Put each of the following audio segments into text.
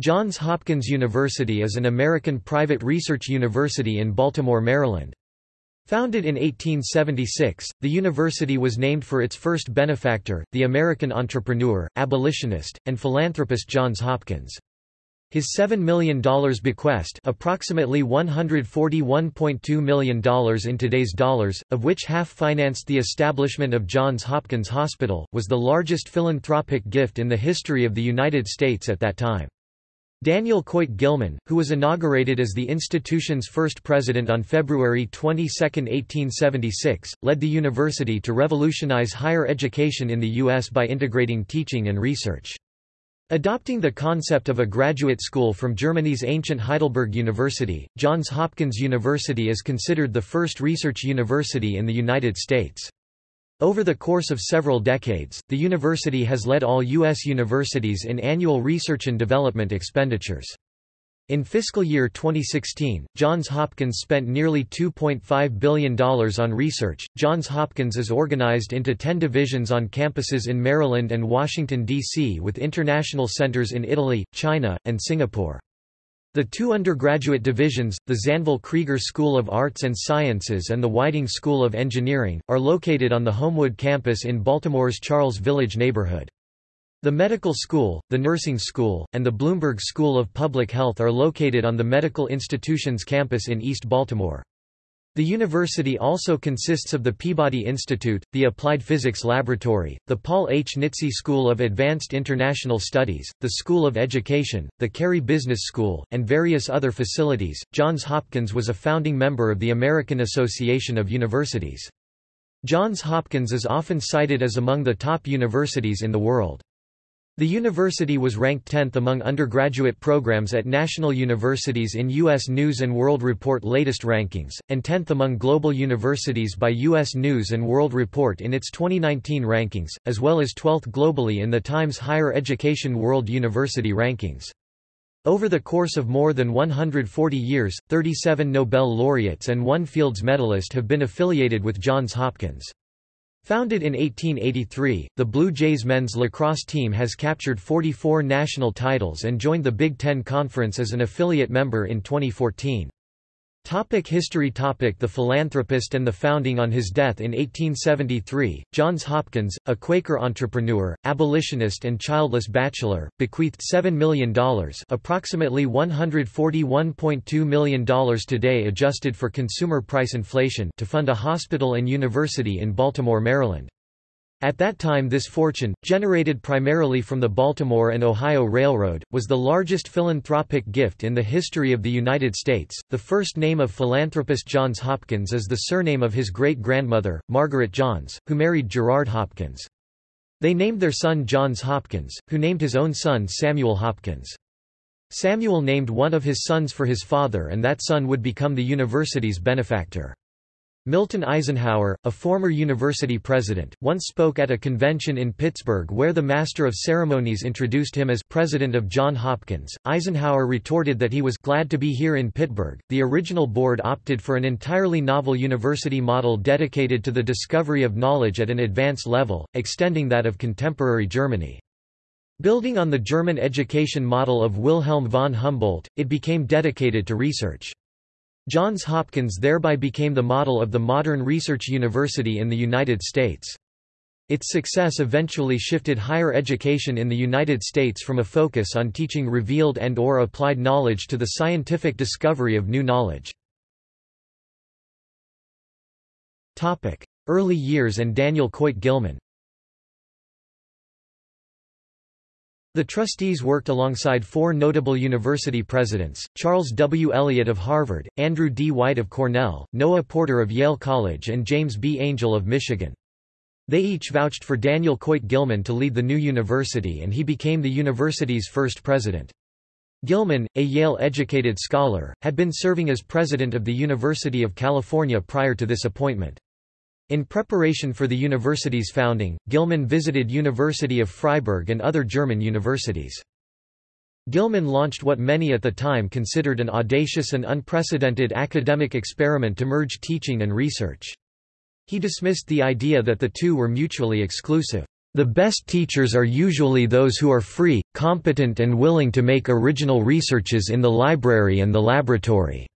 Johns Hopkins University is an American private research university in Baltimore, Maryland. Founded in 1876, the university was named for its first benefactor, the American entrepreneur, abolitionist, and philanthropist Johns Hopkins. His $7 million bequest approximately $141.2 million in today's dollars, of which half financed the establishment of Johns Hopkins Hospital, was the largest philanthropic gift in the history of the United States at that time. Daniel Coit Gilman, who was inaugurated as the institution's first president on February 22, 1876, led the university to revolutionize higher education in the U.S. by integrating teaching and research. Adopting the concept of a graduate school from Germany's ancient Heidelberg University, Johns Hopkins University is considered the first research university in the United States. Over the course of several decades, the university has led all U.S. universities in annual research and development expenditures. In fiscal year 2016, Johns Hopkins spent nearly $2.5 billion on research. Johns Hopkins is organized into 10 divisions on campuses in Maryland and Washington, D.C., with international centers in Italy, China, and Singapore. The two undergraduate divisions, the Zanvyl Krieger School of Arts and Sciences and the Whiting School of Engineering, are located on the Homewood campus in Baltimore's Charles Village neighborhood. The Medical School, the Nursing School, and the Bloomberg School of Public Health are located on the Medical Institutions campus in East Baltimore. The university also consists of the Peabody Institute, the Applied Physics Laboratory, the Paul H. Nitze School of Advanced International Studies, the School of Education, the Carey Business School, and various other facilities. Johns Hopkins was a founding member of the American Association of Universities. Johns Hopkins is often cited as among the top universities in the world. The university was ranked 10th among undergraduate programs at national universities in U.S. News & World Report latest rankings, and 10th among global universities by U.S. News & World Report in its 2019 rankings, as well as 12th globally in the Times Higher Education World University Rankings. Over the course of more than 140 years, 37 Nobel laureates and one Fields medalist have been affiliated with Johns Hopkins. Founded in 1883, the Blue Jays men's lacrosse team has captured 44 national titles and joined the Big Ten Conference as an affiliate member in 2014. Topic history topic The philanthropist and the founding On his death in 1873, Johns Hopkins, a Quaker entrepreneur, abolitionist and childless bachelor, bequeathed $7 million approximately $141.2 million today adjusted for consumer price inflation to fund a hospital and university in Baltimore, Maryland. At that time this fortune, generated primarily from the Baltimore and Ohio Railroad, was the largest philanthropic gift in the history of the United States. The first name of philanthropist Johns Hopkins is the surname of his great-grandmother, Margaret Johns, who married Gerard Hopkins. They named their son Johns Hopkins, who named his own son Samuel Hopkins. Samuel named one of his sons for his father and that son would become the university's benefactor. Milton Eisenhower, a former university president, once spoke at a convention in Pittsburgh where the Master of Ceremonies introduced him as president of John Hopkins. Eisenhower retorted that he was glad to be here in Pittsburgh. The original board opted for an entirely novel university model dedicated to the discovery of knowledge at an advanced level, extending that of contemporary Germany. Building on the German education model of Wilhelm von Humboldt, it became dedicated to research. Johns Hopkins thereby became the model of the modern research university in the United States. Its success eventually shifted higher education in the United States from a focus on teaching revealed and or applied knowledge to the scientific discovery of new knowledge. Early years and Daniel Coit Gilman The trustees worked alongside four notable university presidents, Charles W. Eliot of Harvard, Andrew D. White of Cornell, Noah Porter of Yale College and James B. Angell of Michigan. They each vouched for Daniel Coit Gilman to lead the new university and he became the university's first president. Gilman, a Yale-educated scholar, had been serving as president of the University of California prior to this appointment. In preparation for the university's founding, Gilman visited University of Freiburg and other German universities. Gilman launched what many at the time considered an audacious and unprecedented academic experiment to merge teaching and research. He dismissed the idea that the two were mutually exclusive. The best teachers are usually those who are free, competent and willing to make original researches in the library and the laboratory."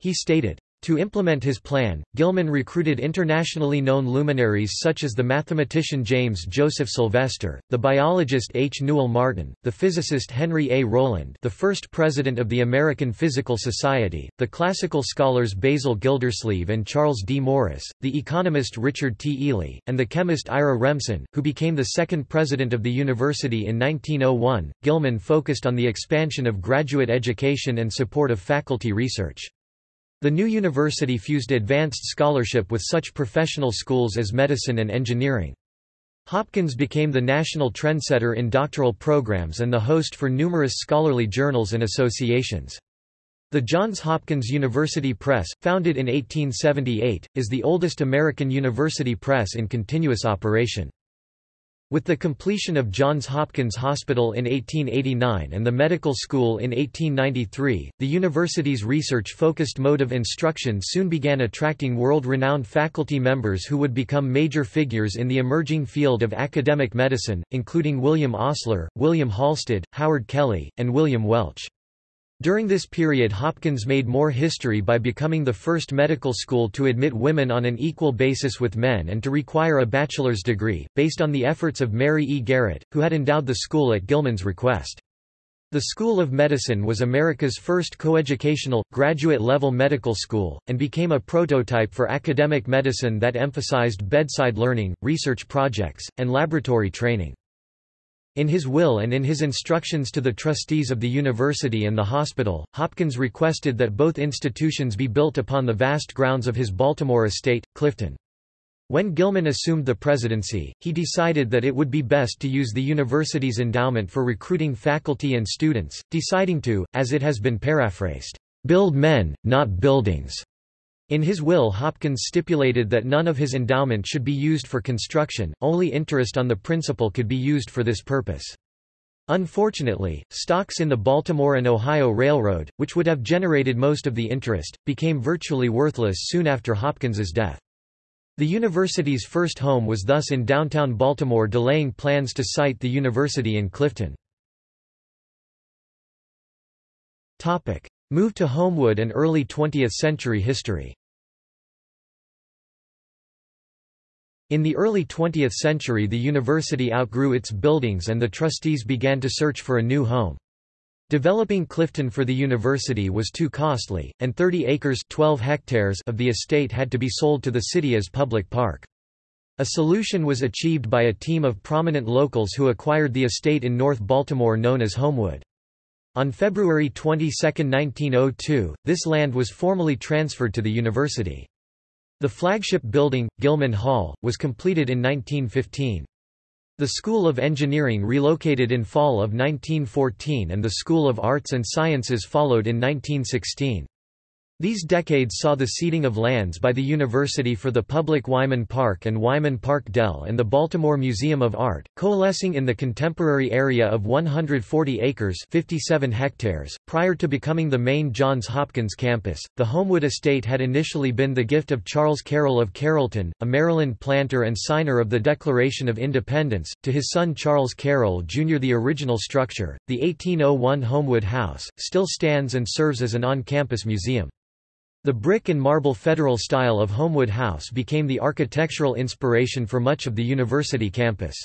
He stated. To implement his plan, Gilman recruited internationally known luminaries such as the mathematician James Joseph Sylvester, the biologist H. Newell Martin, the physicist Henry A. Rowland the first president of the American Physical Society, the classical scholars Basil Gildersleeve and Charles D. Morris, the economist Richard T. Ely, and the chemist Ira Remsen, who became the second president of the university in 1901. Gilman focused on the expansion of graduate education and support of faculty research. The new university fused advanced scholarship with such professional schools as medicine and engineering. Hopkins became the national trendsetter in doctoral programs and the host for numerous scholarly journals and associations. The Johns Hopkins University Press, founded in 1878, is the oldest American university press in continuous operation. With the completion of Johns Hopkins Hospital in 1889 and the medical school in 1893, the university's research-focused mode of instruction soon began attracting world-renowned faculty members who would become major figures in the emerging field of academic medicine, including William Osler, William Halsted, Howard Kelly, and William Welch. During this period Hopkins made more history by becoming the first medical school to admit women on an equal basis with men and to require a bachelor's degree, based on the efforts of Mary E. Garrett, who had endowed the school at Gilman's request. The School of Medicine was America's first coeducational, graduate-level medical school, and became a prototype for academic medicine that emphasized bedside learning, research projects, and laboratory training. In his will and in his instructions to the trustees of the university and the hospital, Hopkins requested that both institutions be built upon the vast grounds of his Baltimore estate, Clifton. When Gilman assumed the presidency, he decided that it would be best to use the university's endowment for recruiting faculty and students, deciding to, as it has been paraphrased, "...build men, not buildings." In his will Hopkins stipulated that none of his endowment should be used for construction, only interest on the principal could be used for this purpose. Unfortunately, stocks in the Baltimore and Ohio Railroad, which would have generated most of the interest, became virtually worthless soon after Hopkins's death. The university's first home was thus in downtown Baltimore delaying plans to site the university in Clifton. Move to Homewood and early 20th-century history In the early 20th century the university outgrew its buildings and the trustees began to search for a new home. Developing Clifton for the university was too costly, and 30 acres 12 hectares of the estate had to be sold to the city as public park. A solution was achieved by a team of prominent locals who acquired the estate in North Baltimore known as Homewood. On February 22, 1902, this land was formally transferred to the university. The flagship building, Gilman Hall, was completed in 1915. The School of Engineering relocated in fall of 1914 and the School of Arts and Sciences followed in 1916. These decades saw the ceding of lands by the university for the public Wyman Park and Wyman Park Dell and the Baltimore Museum of Art, coalescing in the contemporary area of 140 acres 57 hectares. Prior to becoming the main Johns Hopkins campus, the Homewood estate had initially been the gift of Charles Carroll of Carrollton, a Maryland planter and signer of the Declaration of Independence, to his son Charles Carroll Jr. The original structure, the 1801 Homewood House, still stands and serves as an on-campus museum. The brick and marble federal style of Homewood House became the architectural inspiration for much of the university campus.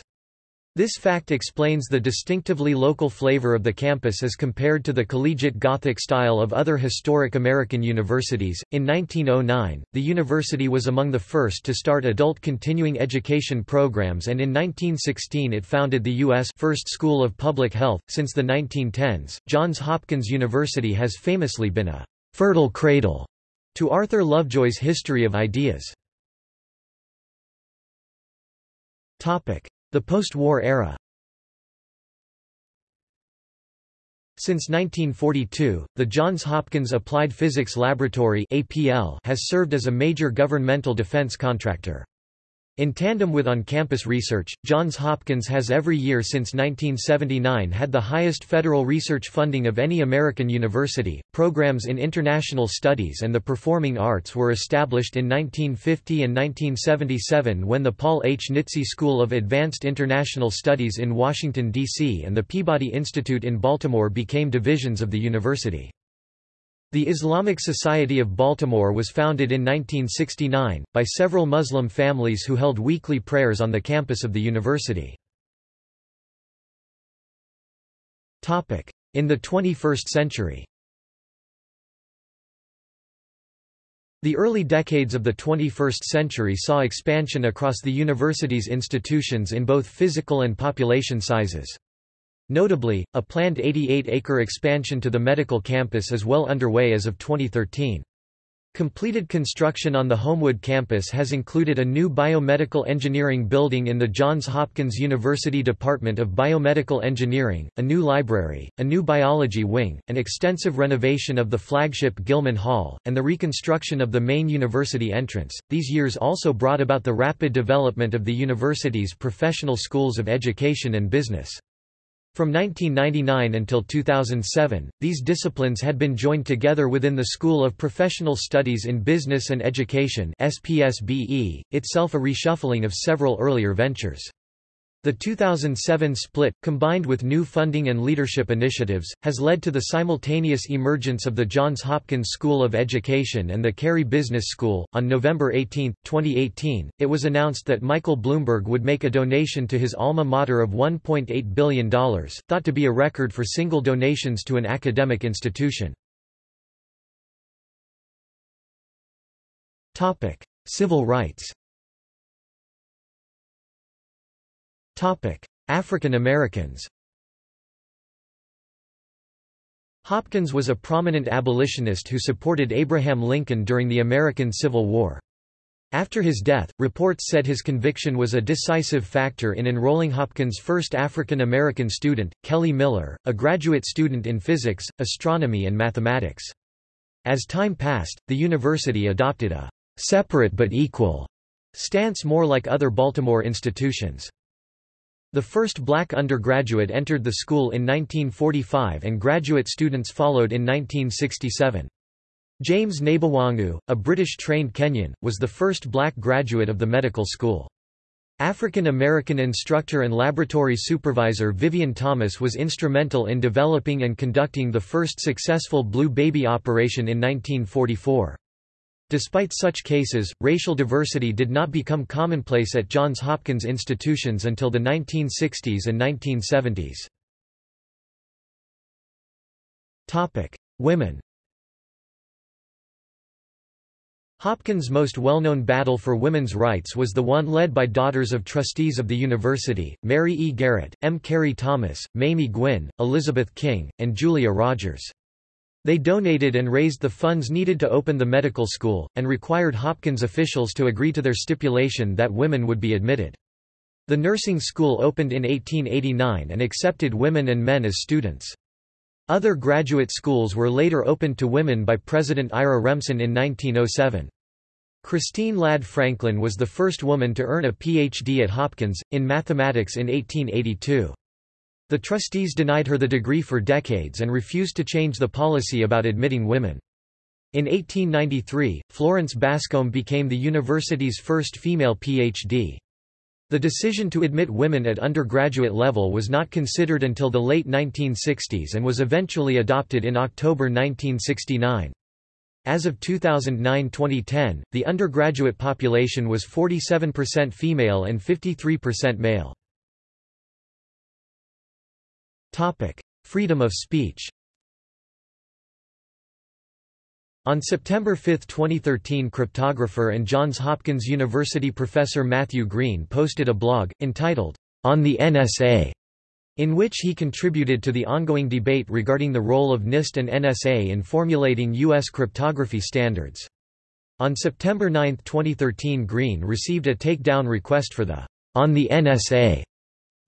This fact explains the distinctively local flavor of the campus as compared to the collegiate Gothic style of other historic American universities. In 1909, the university was among the first to start adult continuing education programs, and in 1916 it founded the U.S. first School of Public Health. Since the 1910s, Johns Hopkins University has famously been a fertile cradle to Arthur Lovejoy's History of Ideas. The post-war era Since 1942, the Johns Hopkins Applied Physics Laboratory APL has served as a major governmental defense contractor. In tandem with on-campus research, Johns Hopkins has every year since 1979 had the highest federal research funding of any American university. Programs in international studies and the performing arts were established in 1950 and 1977 when the Paul H. Nitze School of Advanced International Studies in Washington, D.C. and the Peabody Institute in Baltimore became divisions of the university. The Islamic Society of Baltimore was founded in 1969, by several Muslim families who held weekly prayers on the campus of the university. In the 21st century The early decades of the 21st century saw expansion across the university's institutions in both physical and population sizes. Notably, a planned 88-acre expansion to the medical campus is well underway as of 2013. Completed construction on the Homewood campus has included a new biomedical engineering building in the Johns Hopkins University Department of Biomedical Engineering, a new library, a new biology wing, an extensive renovation of the flagship Gilman Hall, and the reconstruction of the main university entrance. These years also brought about the rapid development of the university's professional schools of education and business. From 1999 until 2007, these disciplines had been joined together within the School of Professional Studies in Business and Education SPSBE, itself a reshuffling of several earlier ventures. The 2007 split, combined with new funding and leadership initiatives, has led to the simultaneous emergence of the Johns Hopkins School of Education and the Carey Business School. On November 18, 2018, it was announced that Michael Bloomberg would make a donation to his alma mater of $1.8 billion, thought to be a record for single donations to an academic institution. Civil rights African Americans Hopkins was a prominent abolitionist who supported Abraham Lincoln during the American Civil War. After his death, reports said his conviction was a decisive factor in enrolling Hopkins' first African American student, Kelly Miller, a graduate student in physics, astronomy and mathematics. As time passed, the university adopted a «separate but equal» stance more like other Baltimore institutions. The first black undergraduate entered the school in 1945 and graduate students followed in 1967. James Nabwangu, a British-trained Kenyan, was the first black graduate of the medical school. African American instructor and laboratory supervisor Vivian Thomas was instrumental in developing and conducting the first successful blue baby operation in 1944. Despite such cases, racial diversity did not become commonplace at Johns Hopkins institutions until the 1960s and 1970s. Women Hopkins' most well-known battle for women's rights was the one led by daughters of trustees of the university, Mary E. Garrett, M. Carey Thomas, Mamie Gwinn, Elizabeth King, and Julia Rogers. They donated and raised the funds needed to open the medical school, and required Hopkins officials to agree to their stipulation that women would be admitted. The nursing school opened in 1889 and accepted women and men as students. Other graduate schools were later opened to women by President Ira Remsen in 1907. Christine Ladd Franklin was the first woman to earn a Ph.D. at Hopkins, in mathematics in 1882. The trustees denied her the degree for decades and refused to change the policy about admitting women. In 1893, Florence Bascom became the university's first female Ph.D. The decision to admit women at undergraduate level was not considered until the late 1960s and was eventually adopted in October 1969. As of 2009-2010, the undergraduate population was 47% female and 53% male. Topic: Freedom of speech. On September 5, 2013 cryptographer and Johns Hopkins University professor Matthew Green posted a blog, entitled, On the NSA, in which he contributed to the ongoing debate regarding the role of NIST and NSA in formulating U.S. cryptography standards. On September 9, 2013 Green received a takedown request for the On the NSA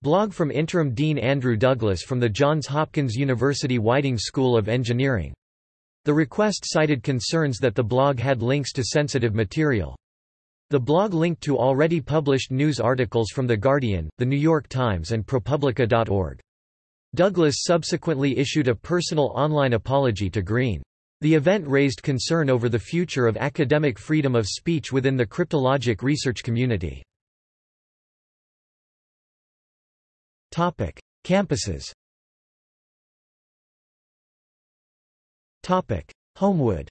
Blog from Interim Dean Andrew Douglas from the Johns Hopkins University Whiting School of Engineering. The request cited concerns that the blog had links to sensitive material. The blog linked to already published news articles from The Guardian, The New York Times and ProPublica.org. Douglas subsequently issued a personal online apology to Green. The event raised concern over the future of academic freedom of speech within the cryptologic research community. Campuses Topic: Homewood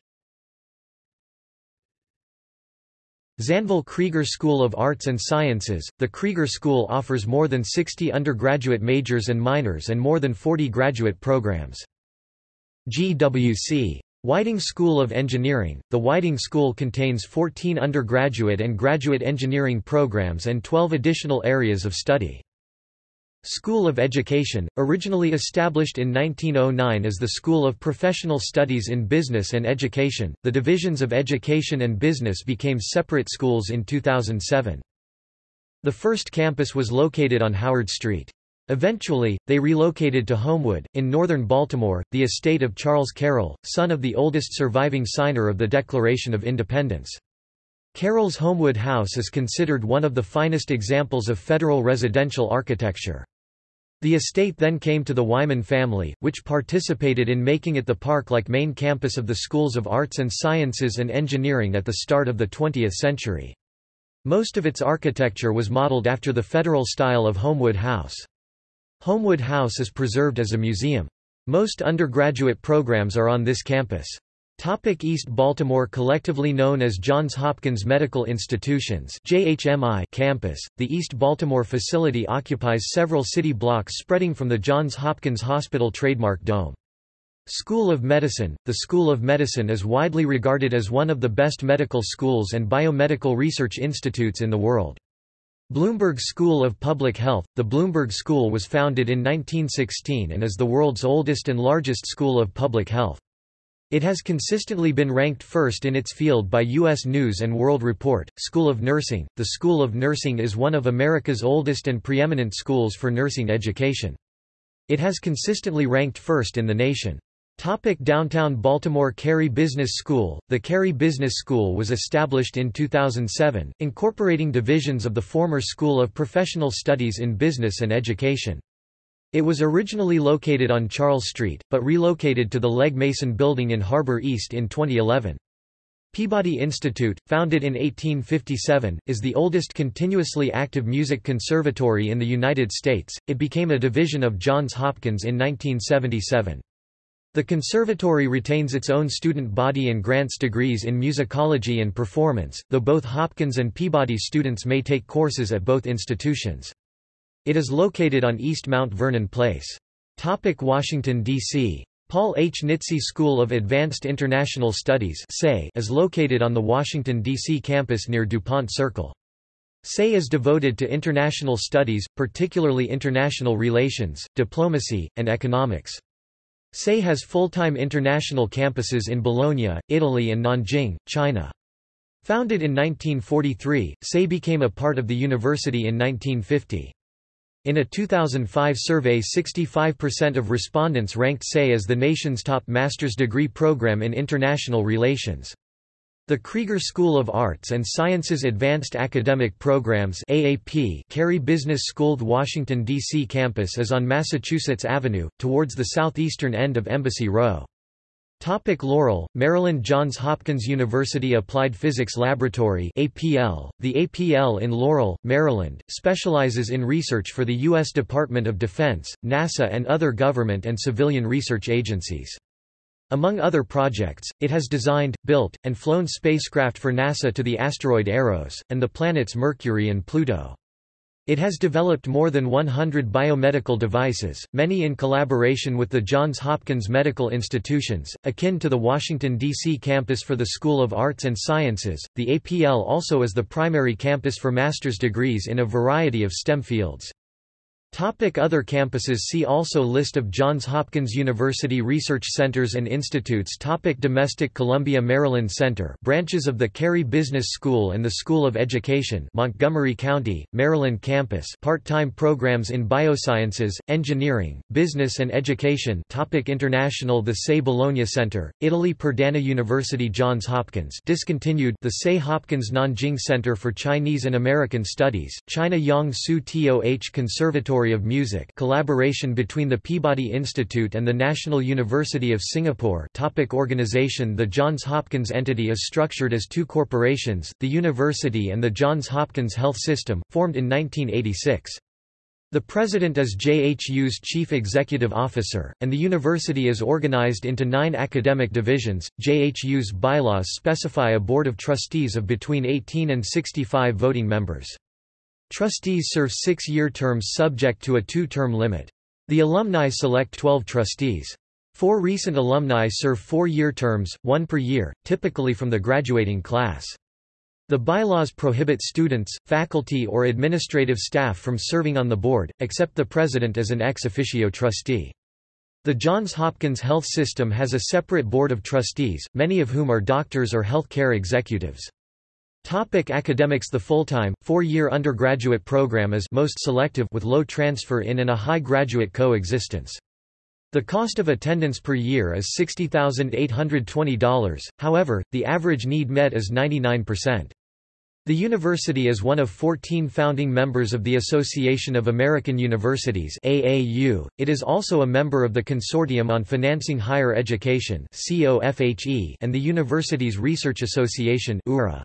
Zanvyl Krieger School of Arts and Sciences The Krieger School offers more than 60 undergraduate majors and minors and more than 40 graduate programs. GWC. Whiting School of Engineering The Whiting School contains 14 undergraduate and graduate engineering programs and 12 additional areas of study. School of Education, originally established in 1909 as the School of Professional Studies in Business and Education, the divisions of Education and Business became separate schools in 2007. The first campus was located on Howard Street. Eventually, they relocated to Homewood, in northern Baltimore, the estate of Charles Carroll, son of the oldest surviving signer of the Declaration of Independence. Carroll's Homewood House is considered one of the finest examples of federal residential architecture. The estate then came to the Wyman family, which participated in making it the park-like main campus of the schools of arts and sciences and engineering at the start of the 20th century. Most of its architecture was modeled after the federal style of Homewood House. Homewood House is preserved as a museum. Most undergraduate programs are on this campus. Topic East Baltimore Collectively known as Johns Hopkins Medical Institutions JHMI campus, the East Baltimore facility occupies several city blocks spreading from the Johns Hopkins Hospital trademark dome. School of Medicine The School of Medicine is widely regarded as one of the best medical schools and biomedical research institutes in the world. Bloomberg School of Public Health The Bloomberg School was founded in 1916 and is the world's oldest and largest school of public health. It has consistently been ranked first in its field by U.S. News & World Report. School of Nursing The School of Nursing is one of America's oldest and preeminent schools for nursing education. It has consistently ranked first in the nation. Topic Downtown Baltimore Carey Business School The Carey Business School was established in 2007, incorporating divisions of the former School of Professional Studies in Business and Education. It was originally located on Charles Street, but relocated to the Legg Mason Building in Harbor East in 2011. Peabody Institute, founded in 1857, is the oldest continuously active music conservatory in the United States. It became a division of Johns Hopkins in 1977. The conservatory retains its own student body and grants degrees in musicology and performance, though both Hopkins and Peabody students may take courses at both institutions. It is located on East Mount Vernon Place. Topic Washington, D.C. Paul H. Nitze School of Advanced International Studies is located on the Washington, D.C. campus near DuPont Circle. SAIS is devoted to international studies, particularly international relations, diplomacy, and economics. SAIS has full-time international campuses in Bologna, Italy and Nanjing, China. Founded in 1943, SAIS became a part of the university in 1950. In a 2005 survey 65% of respondents ranked SAIS as the nation's top master's degree program in international relations. The Krieger School of Arts and Sciences Advanced Academic Programs AAP Carey Business School Washington, D.C. campus is on Massachusetts Avenue, towards the southeastern end of Embassy Row. Topic Laurel, Maryland Johns Hopkins University Applied Physics Laboratory APL. The APL in Laurel, Maryland, specializes in research for the U.S. Department of Defense, NASA and other government and civilian research agencies. Among other projects, it has designed, built, and flown spacecraft for NASA to the asteroid Eros, and the planets Mercury and Pluto. It has developed more than 100 biomedical devices, many in collaboration with the Johns Hopkins Medical Institutions, akin to the Washington, D.C. campus for the School of Arts and Sciences. The APL also is the primary campus for master's degrees in a variety of STEM fields. Topic other campuses See also List of Johns Hopkins University research centers and institutes Topic Domestic Columbia Maryland Center branches of the Carey Business School and the School of Education Montgomery County, Maryland campus part-time programs in biosciences, engineering, business and education Topic International The SAIS Bologna Center, Italy Perdana University Johns Hopkins discontinued the SAIS Hopkins Nanjing Center for Chinese and American Studies, China Yong Siew Toh Conservatory of Music collaboration between the Peabody Institute and the National University of Singapore topic Organization The Johns Hopkins entity is structured as two corporations, the university and the Johns Hopkins Health System, formed in 1986. The president is JHU's chief executive officer, and the university is organized into nine academic divisions. JHU's bylaws specify a board of trustees of between 18 and 65 voting members. Trustees serve six-year terms subject to a two-term limit. The alumni select 12 trustees. Four recent alumni serve four-year terms, one per year, typically from the graduating class. The bylaws prohibit students, faculty or administrative staff from serving on the board, except the president as an ex officio trustee. The Johns Hopkins Health System has a separate board of trustees, many of whom are doctors or health care executives. Topic academics The full-time, four-year undergraduate program is most selective with low transfer in and a high graduate co-existence. The cost of attendance per year is $60,820, however, the average need met is 99%. The university is one of 14 founding members of the Association of American Universities AAU. It is also a member of the Consortium on Financing Higher Education COFHE and the Universities Research Association URA.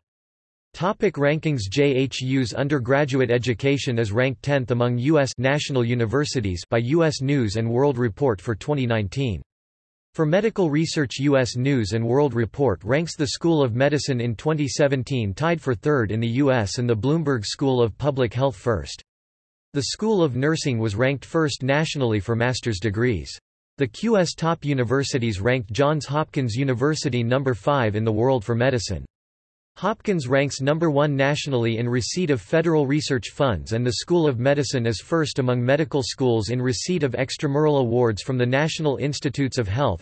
Topic rankings JHU's undergraduate education is ranked 10th among U.S. national universities by U.S. News & World Report for 2019. For medical research U.S. News & World Report ranks the School of Medicine in 2017 tied for third in the U.S. and the Bloomberg School of Public Health first. The School of Nursing was ranked first nationally for master's degrees. The QS top universities ranked Johns Hopkins University number 5 in the world for medicine. Hopkins ranks number one nationally in receipt of federal research funds and the School of Medicine is first among medical schools in receipt of extramural awards from the National Institutes of Health.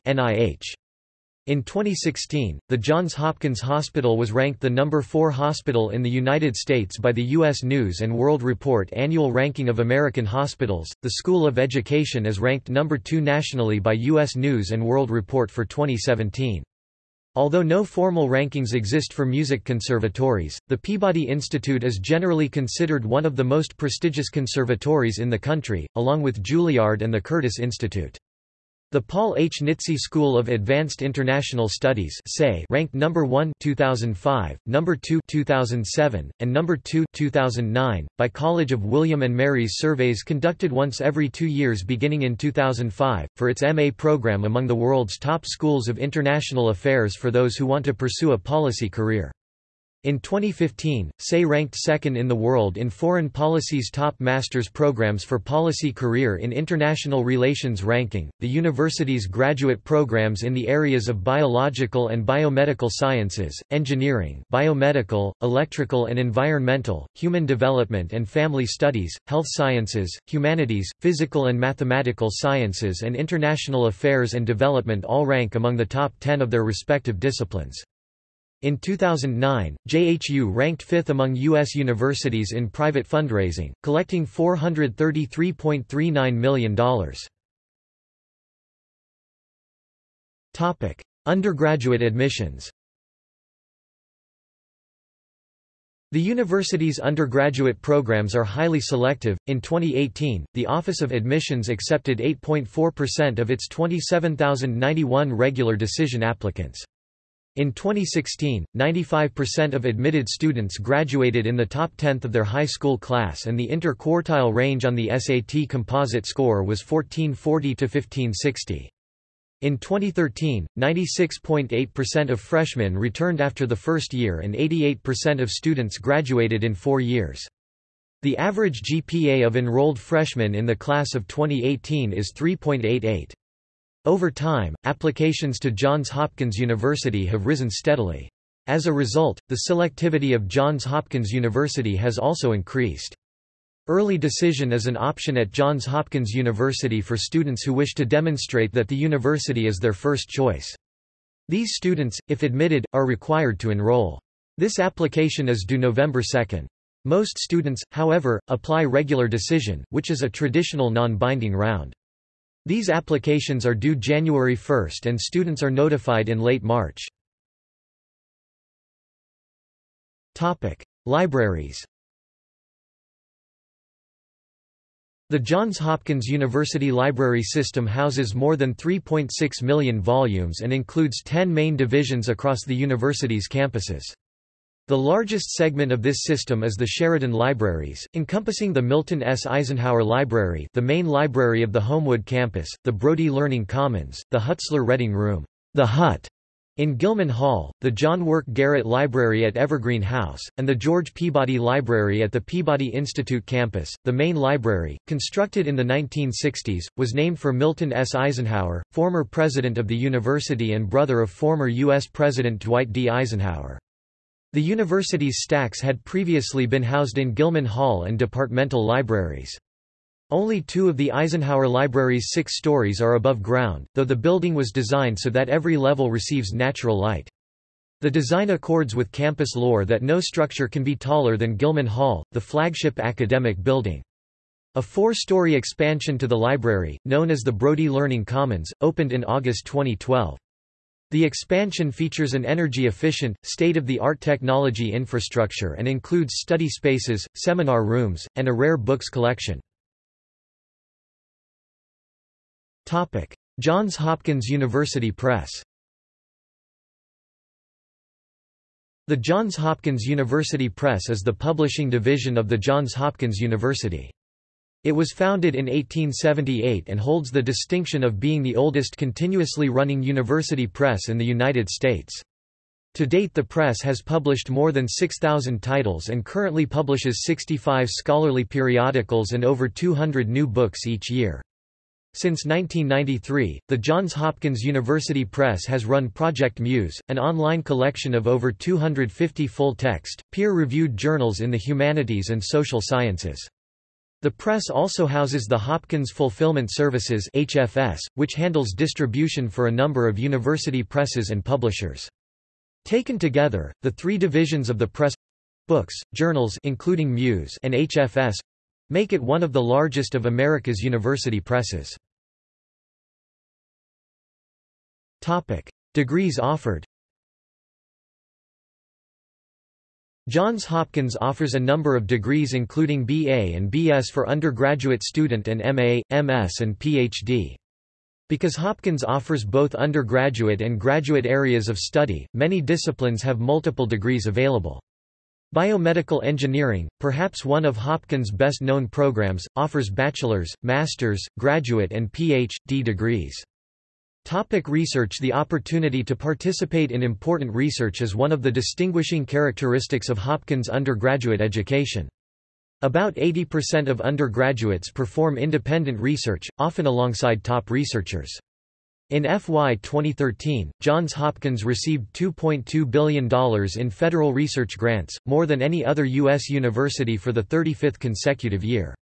In 2016, the Johns Hopkins Hospital was ranked the number 4 hospital in the United States by the U.S. News & World Report Annual Ranking of American Hospitals. The School of Education is ranked number 2 nationally by U.S. News & World Report for 2017. Although no formal rankings exist for music conservatories, the Peabody Institute is generally considered one of the most prestigious conservatories in the country, along with Juilliard and the Curtis Institute. The Paul H. Nitze School of Advanced International Studies ranked number 1 2005, number 2 2007, and number 2 2009 by College of William and Mary's surveys conducted once every 2 years beginning in 2005 for its MA program among the world's top schools of international affairs for those who want to pursue a policy career. In 2015, SAIS ranked second in the world in Foreign Policy's top master's programs for policy career in International Relations ranking. The university's graduate programs in the areas of biological and biomedical sciences, engineering, biomedical, electrical and environmental, human development and family studies, health sciences, humanities, physical and mathematical sciences, and international affairs and development all rank among the top 10 of their respective disciplines. In 2009, JHU ranked fifth among U.S. universities in private fundraising, collecting $433.39 million. Undergraduate admissions The university's undergraduate programs are highly selective. In 2018, the Office of Admissions accepted 8.4% of its 27,091 regular decision applicants. In 2016, 95% of admitted students graduated in the top tenth of their high school class and the inter-quartile range on the SAT composite score was 1440 to 1560. In 2013, 96.8% of freshmen returned after the first year and 88% of students graduated in four years. The average GPA of enrolled freshmen in the class of 2018 is 3.88. Over time, applications to Johns Hopkins University have risen steadily. As a result, the selectivity of Johns Hopkins University has also increased. Early decision is an option at Johns Hopkins University for students who wish to demonstrate that the university is their first choice. These students, if admitted, are required to enroll. This application is due November 2. Most students, however, apply regular decision, which is a traditional non-binding round. These applications are due January 1 and students are notified in late March. Libraries The Johns Hopkins University Library System houses more than 3.6 million volumes and includes 10 main divisions across the university's campuses. The largest segment of this system is the Sheridan Libraries, encompassing the Milton S. Eisenhower Library the main library of the Homewood campus, the Brody Learning Commons, the Hutzler Reading Room the Hut, in Gilman Hall, the John Work Garrett Library at Evergreen House, and the George Peabody Library at the Peabody Institute campus, the main library, constructed in the 1960s, was named for Milton S. Eisenhower, former president of the university and brother of former U.S. President Dwight D. Eisenhower. The university's stacks had previously been housed in Gilman Hall and departmental libraries. Only two of the Eisenhower Library's six stories are above ground, though the building was designed so that every level receives natural light. The design accords with campus lore that no structure can be taller than Gilman Hall, the flagship academic building. A four-story expansion to the library, known as the Brody Learning Commons, opened in August 2012. The expansion features an energy-efficient, state-of-the-art technology infrastructure and includes study spaces, seminar rooms, and a rare books collection. Johns Hopkins University Press The Johns Hopkins University Press is the publishing division of the Johns Hopkins University. It was founded in 1878 and holds the distinction of being the oldest continuously running university press in the United States. To date the press has published more than 6,000 titles and currently publishes 65 scholarly periodicals and over 200 new books each year. Since 1993, the Johns Hopkins University Press has run Project Muse, an online collection of over 250 full-text, peer-reviewed journals in the humanities and social sciences. The press also houses the Hopkins Fulfillment Services HFS, which handles distribution for a number of university presses and publishers. Taken together, the three divisions of the press books, journals including Muse and HFS make it one of the largest of America's university presses. Topic: Degrees offered Johns Hopkins offers a number of degrees including BA and BS for undergraduate student and MA, MS and PhD. Because Hopkins offers both undergraduate and graduate areas of study, many disciplines have multiple degrees available. Biomedical engineering, perhaps one of Hopkins' best-known programs, offers bachelor's, master's, graduate and Ph.D. degrees. Topic research The opportunity to participate in important research is one of the distinguishing characteristics of Hopkins undergraduate education. About 80% of undergraduates perform independent research, often alongside top researchers. In FY 2013, Johns Hopkins received $2.2 billion in federal research grants, more than any other U.S. university for the 35th consecutive year.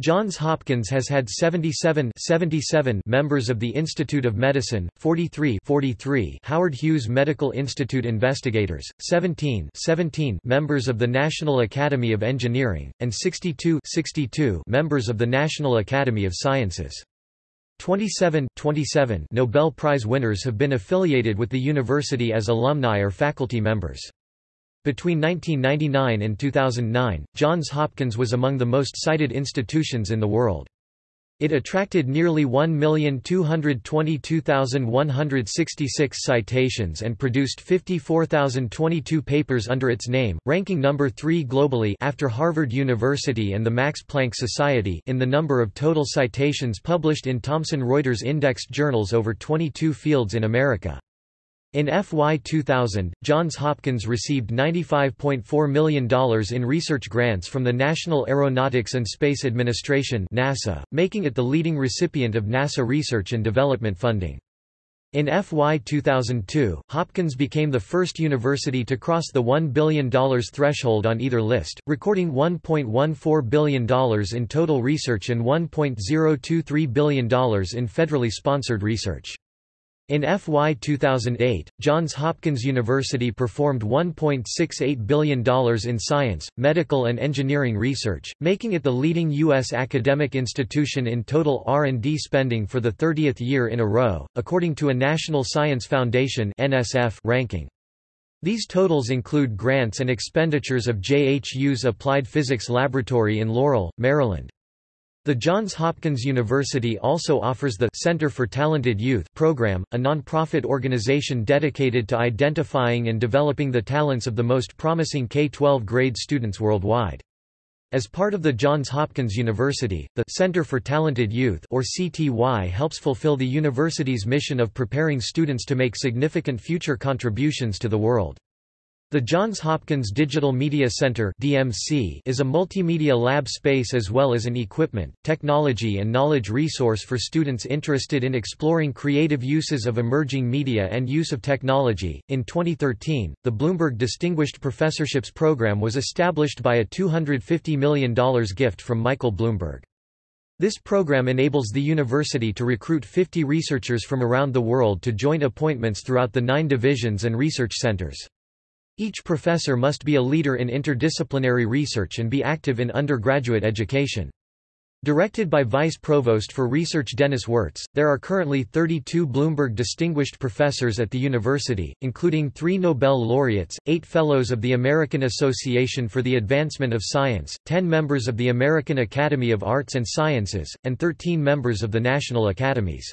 Johns Hopkins has had 77, 77 members of the Institute of Medicine, 43, 43 Howard Hughes Medical Institute investigators, 17, 17 members of the National Academy of Engineering, and 62, 62 members of the National Academy of Sciences. 27, 27 Nobel Prize winners have been affiliated with the university as alumni or faculty members. Between 1999 and 2009, Johns Hopkins was among the most cited institutions in the world. It attracted nearly 1,222,166 citations and produced 54,022 papers under its name, ranking number 3 globally after Harvard University and the Max Planck Society in the number of total citations published in Thomson Reuters indexed journals over 22 fields in America. In FY 2000, Johns Hopkins received $95.4 million in research grants from the National Aeronautics and Space Administration NASA, making it the leading recipient of NASA research and development funding. In FY 2002, Hopkins became the first university to cross the $1 billion threshold on either list, recording $1.14 billion in total research and $1.023 billion in federally sponsored research. In FY 2008, Johns Hopkins University performed $1.68 billion in science, medical and engineering research, making it the leading U.S. academic institution in total R&D spending for the 30th year in a row, according to a National Science Foundation ranking. These totals include grants and expenditures of JHU's Applied Physics Laboratory in Laurel, Maryland. The Johns Hopkins University also offers the Center for Talented Youth program, a nonprofit organization dedicated to identifying and developing the talents of the most promising K-12 grade students worldwide. As part of the Johns Hopkins University, the Center for Talented Youth or CTY helps fulfill the university's mission of preparing students to make significant future contributions to the world. The Johns Hopkins Digital Media Center (DMC) is a multimedia lab space as well as an equipment, technology and knowledge resource for students interested in exploring creative uses of emerging media and use of technology. In 2013, the Bloomberg Distinguished Professorships program was established by a $250 million gift from Michael Bloomberg. This program enables the university to recruit 50 researchers from around the world to joint appointments throughout the nine divisions and research centers. Each professor must be a leader in interdisciplinary research and be active in undergraduate education. Directed by Vice Provost for Research Denis Wirtz, there are currently 32 Bloomberg Distinguished Professors at the university, including three Nobel laureates, eight Fellows of the American Association for the Advancement of Science, 10 members of the American Academy of Arts and Sciences, and 13 members of the National Academies.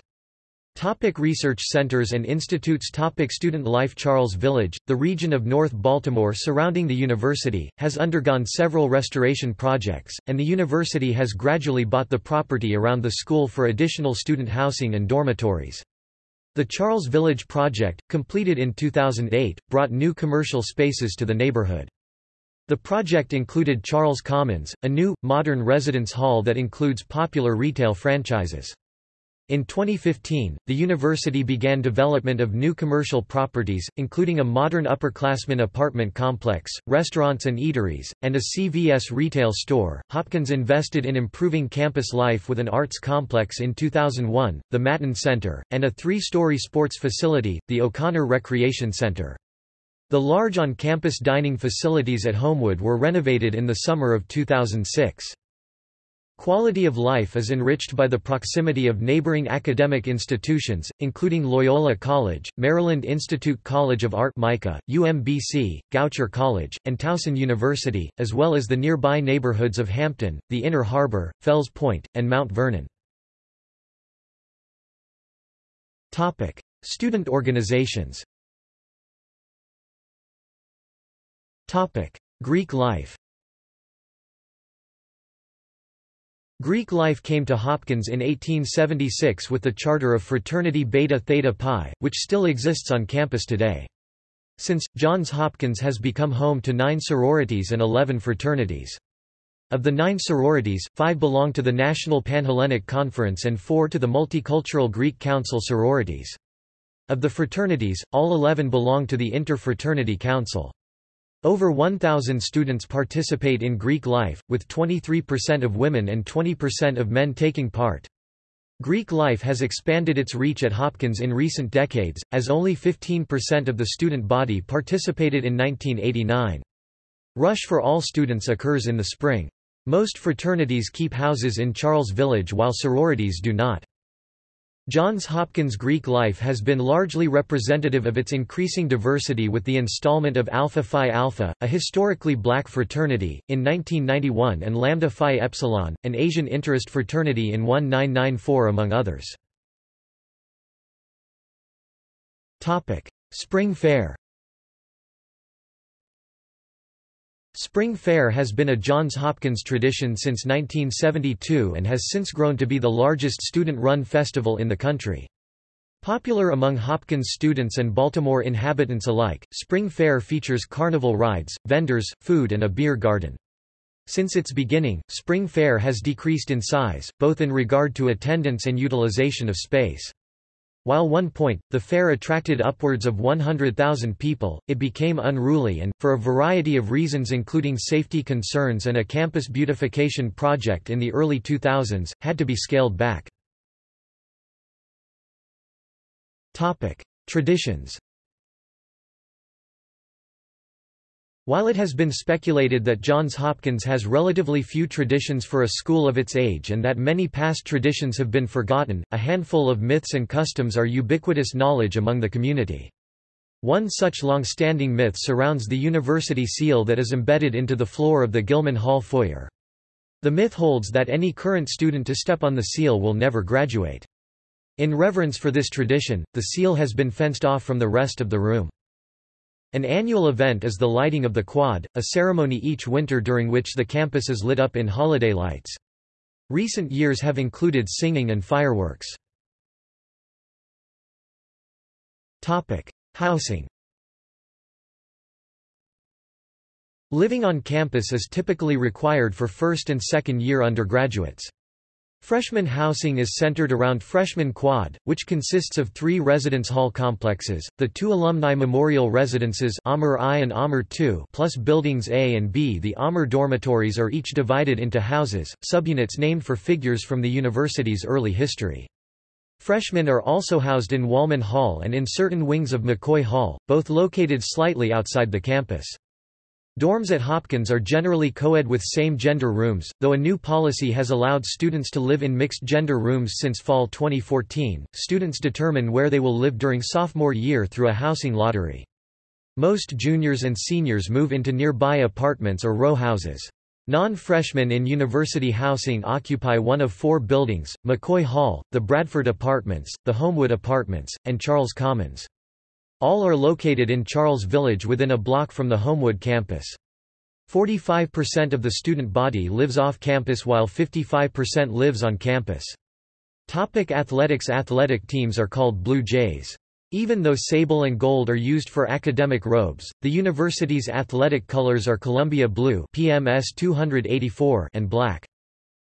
Topic research centers and institutes Topic Student life Charles Village, the region of North Baltimore surrounding the university, has undergone several restoration projects, and the university has gradually bought the property around the school for additional student housing and dormitories. The Charles Village project, completed in 2008, brought new commercial spaces to the neighborhood. The project included Charles Commons, a new, modern residence hall that includes popular retail franchises. In 2015, the university began development of new commercial properties, including a modern upperclassmen apartment complex, restaurants and eateries, and a CVS retail store. Hopkins invested in improving campus life with an arts complex in 2001, the Mattin Center, and a three story sports facility, the O'Connor Recreation Center. The large on campus dining facilities at Homewood were renovated in the summer of 2006. Quality of life is enriched by the proximity of neighboring academic institutions, including Loyola College, Maryland Institute College of Art MICA, UMBC, Goucher College, and Towson University, as well as the nearby neighborhoods of Hampden, the Inner Harbor, Fells Point, and Mount Vernon. Student organizations Greek life Greek life came to Hopkins in 1876 with the charter of Fraternity Beta Theta Pi, which still exists on campus today. Since, Johns Hopkins has become home to nine sororities and eleven fraternities. Of the nine sororities, five belong to the National Panhellenic Conference and four to the Multicultural Greek Council sororities. Of the fraternities, all eleven belong to the Interfraternity Council. Over 1,000 students participate in Greek life, with 23% of women and 20% of men taking part. Greek life has expanded its reach at Hopkins in recent decades, as only 15% of the student body participated in 1989. Rush for all students occurs in the spring. Most fraternities keep houses in Charles Village while sororities do not. Johns Hopkins Greek life has been largely representative of its increasing diversity with the installment of Alpha Phi Alpha, a historically black fraternity, in 1991 and Lambda Phi Epsilon, an Asian interest fraternity in 1994 among others. Spring Fair Spring Fair has been a Johns Hopkins tradition since 1972 and has since grown to be the largest student-run festival in the country. Popular among Hopkins students and Baltimore inhabitants alike, Spring Fair features carnival rides, vendors, food and a beer garden. Since its beginning, Spring Fair has decreased in size, both in regard to attendance and utilization of space. While one point, the fair attracted upwards of 100,000 people, it became unruly and, for a variety of reasons including safety concerns and a campus beautification project in the early 2000s, had to be scaled back. Traditions While it has been speculated that Johns Hopkins has relatively few traditions for a school of its age and that many past traditions have been forgotten, a handful of myths and customs are ubiquitous knowledge among the community. One such long-standing myth surrounds the university seal that is embedded into the floor of the Gilman Hall foyer. The myth holds that any current student to step on the seal will never graduate. In reverence for this tradition, the seal has been fenced off from the rest of the room. An annual event is the lighting of the quad, a ceremony each winter during which the campus is lit up in holiday lights. Recent years have included singing and fireworks. Housing Living on campus is typically required for first and second year undergraduates. Freshman housing is centered around Freshman Quad, which consists of three residence hall complexes, the two alumni memorial residences Amur I and Amur II plus buildings A and B. The Amur dormitories are each divided into houses, subunits named for figures from the university's early history. Freshmen are also housed in Wollman Hall and in certain wings of McCoy Hall, both located slightly outside the campus. Dorms at Hopkins are generally co-ed with same-gender rooms, though a new policy has allowed students to live in mixed-gender rooms since fall 2014. Students determine where they will live during sophomore year through a housing lottery. Most juniors and seniors move into nearby apartments or row houses. Non-freshmen in university housing occupy one of four buildings, McCoy Hall, the Bradford Apartments, the Homewood Apartments, and Charles Commons. All are located in Charles Village within a block from the Homewood campus. 45% of the student body lives off campus while 55% lives on campus. Topic athletics Athletic teams are called Blue Jays. Even though sable and gold are used for academic robes, the university's athletic colors are Columbia Blue PMS 284 and black.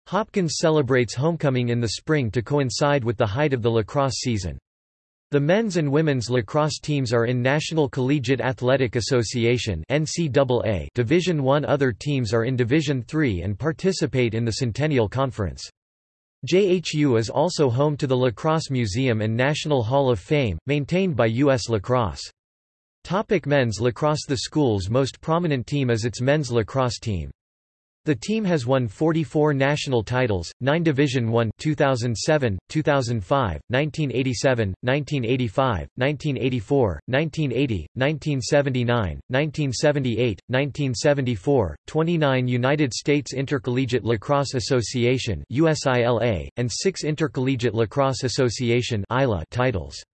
Hopkins celebrates homecoming in the spring to coincide with the height of the lacrosse season. The men's and women's lacrosse teams are in National Collegiate Athletic Association NCAA Division I. Other teams are in Division III and participate in the Centennial Conference. JHU is also home to the Lacrosse Museum and National Hall of Fame, maintained by U.S. Lacrosse. Topic men's lacrosse The school's most prominent team is its men's lacrosse team. The team has won 44 national titles, 9 Division I 2007, 2005, 1987, 1985, 1984, 1980, 1979, 1978, 1974, 29 United States Intercollegiate Lacrosse Association USILA, and 6 Intercollegiate Lacrosse Association titles.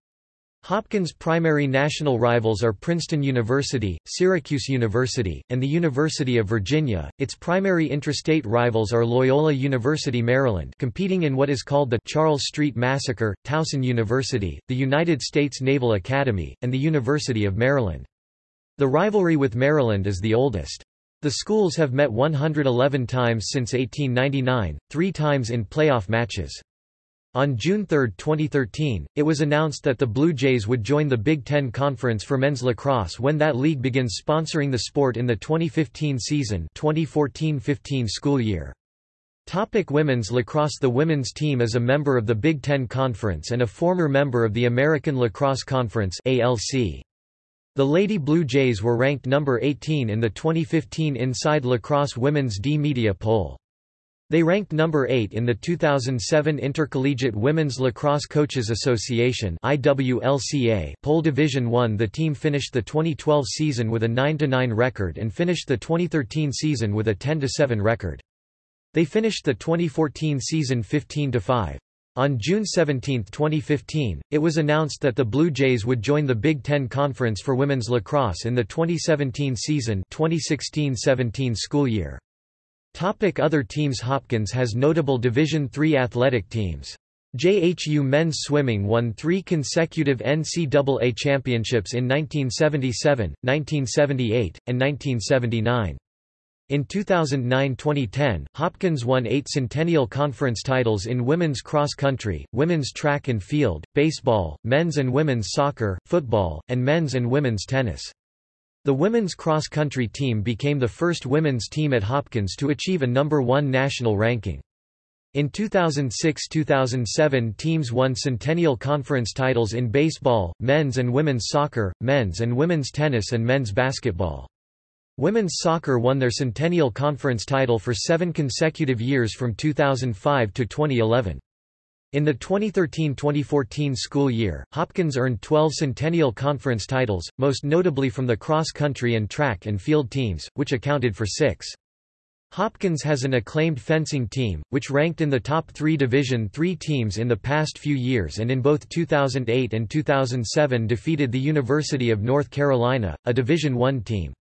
Hopkins' primary national rivals are Princeton University, Syracuse University, and the University of Virginia. Its primary intrastate rivals are Loyola University Maryland, competing in what is called the Charles Street Massacre, Towson University, the United States Naval Academy, and the University of Maryland. The rivalry with Maryland is the oldest. The schools have met 111 times since 1899, three times in playoff matches. On June 3, 2013, it was announced that the Blue Jays would join the Big Ten Conference for men's lacrosse when that league begins sponsoring the sport in the 2015 season 2014-15 school year. Topic women's lacrosse The women's team is a member of the Big Ten Conference and a former member of the American Lacrosse Conference ALC. The Lady Blue Jays were ranked number 18 in the 2015 Inside Lacrosse Women's D-Media poll. They ranked number 8 in the 2007 Intercollegiate Women's Lacrosse Coaches Association IWLCA poll Division 1 The team finished the 2012 season with a 9-9 record and finished the 2013 season with a 10-7 record. They finished the 2014 season 15-5. On June 17, 2015, it was announced that the Blue Jays would join the Big Ten Conference for Women's Lacrosse in the 2017 season 2016-17 school year. Topic other teams Hopkins has notable Division III athletic teams. JHU men's swimming won three consecutive NCAA championships in 1977, 1978, and 1979. In 2009-2010, Hopkins won eight Centennial Conference titles in women's cross country, women's track and field, baseball, men's and women's soccer, football, and men's and women's tennis. The women's cross country team became the first women's team at Hopkins to achieve a number one national ranking. In 2006–2007 teams won Centennial Conference titles in baseball, men's and women's soccer, men's and women's tennis and men's basketball. Women's soccer won their Centennial Conference title for seven consecutive years from 2005 to 2011. In the 2013–2014 school year, Hopkins earned 12 Centennial Conference titles, most notably from the cross-country and track and field teams, which accounted for six. Hopkins has an acclaimed fencing team, which ranked in the top three Division III teams in the past few years and in both 2008 and 2007 defeated the University of North Carolina, a Division I team.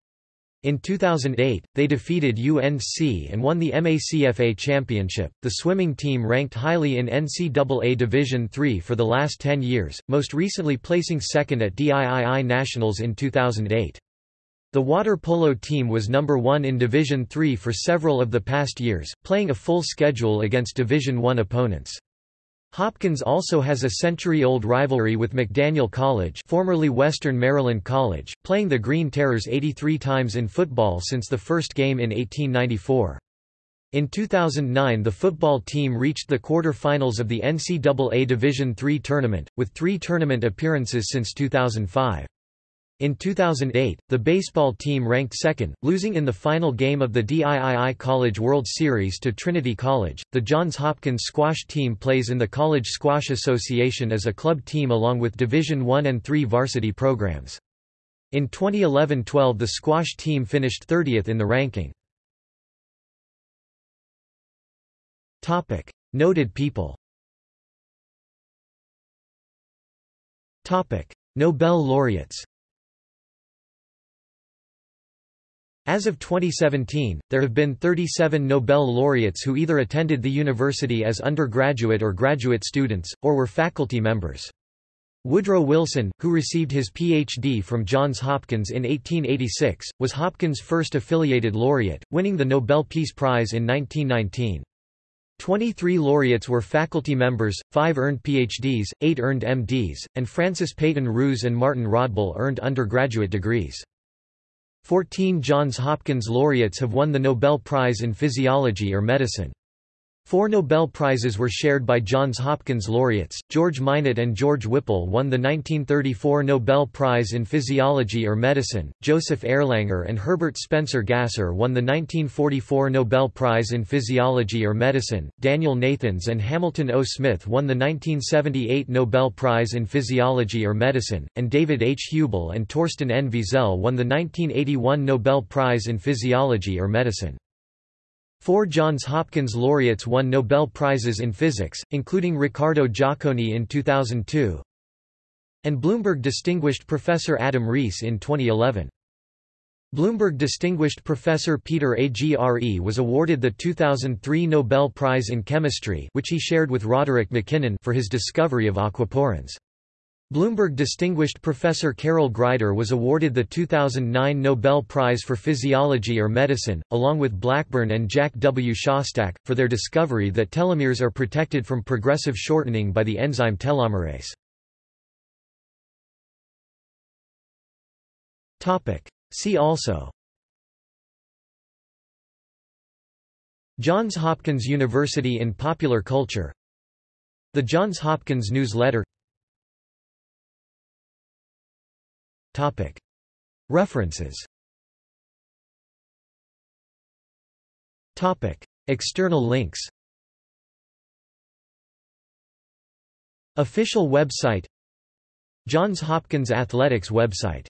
In 2008, they defeated UNC and won the MACFA championship. The swimming team ranked highly in NCAA Division III for the last 10 years, most recently placing second at DIII Nationals in 2008. The water polo team was number 1 in Division III for several of the past years, playing a full schedule against Division I opponents. Hopkins also has a century-old rivalry with McDaniel College formerly Western Maryland College, playing the Green Terrors 83 times in football since the first game in 1894. In 2009 the football team reached the quarter-finals of the NCAA Division III tournament, with three tournament appearances since 2005. In 2008, the baseball team ranked second, losing in the final game of the DIII College World Series to Trinity College. The Johns Hopkins squash team plays in the College Squash Association as a club team along with Division I and III varsity programs. In 2011-12 the squash team finished 30th in the ranking. Topic: Noted people. Topic: Nobel laureates. As of 2017, there have been 37 Nobel laureates who either attended the university as undergraduate or graduate students, or were faculty members. Woodrow Wilson, who received his Ph.D. from Johns Hopkins in 1886, was Hopkins' first affiliated laureate, winning the Nobel Peace Prize in 1919. 23 laureates were faculty members, 5 earned PhDs, 8 earned MDs, and Francis Peyton Rous and Martin Rodbell earned undergraduate degrees. Fourteen Johns Hopkins laureates have won the Nobel Prize in Physiology or Medicine. Four Nobel Prizes were shared by Johns Hopkins laureates. George Minot and George Whipple won the 1934 Nobel Prize in Physiology or Medicine. Joseph Erlanger and Herbert Spencer Gasser won the 1944 Nobel Prize in Physiology or Medicine. Daniel Nathans and Hamilton O. Smith won the 1978 Nobel Prize in Physiology or Medicine, and David H. Hubel and Torsten N. Wiesel won the 1981 Nobel Prize in Physiology or Medicine. Four Johns Hopkins laureates won Nobel Prizes in Physics, including Riccardo Giacconi in 2002 and Bloomberg Distinguished Professor Adam Riess in 2011. Bloomberg Distinguished Professor Peter Agre was awarded the 2003 Nobel Prize in Chemistry which he shared with Roderick MacKinnon for his discovery of aquaporins. Bloomberg Distinguished Professor Carol Greider was awarded the 2009 Nobel Prize for Physiology or Medicine, along with Blackburn and Jack W. Szostak, for their discovery that telomeres are protected from progressive shortening by the enzyme telomerase. See also Johns Hopkins University in popular culture The Johns Hopkins Newsletter References. External links. Official website. Johns Hopkins Athletics website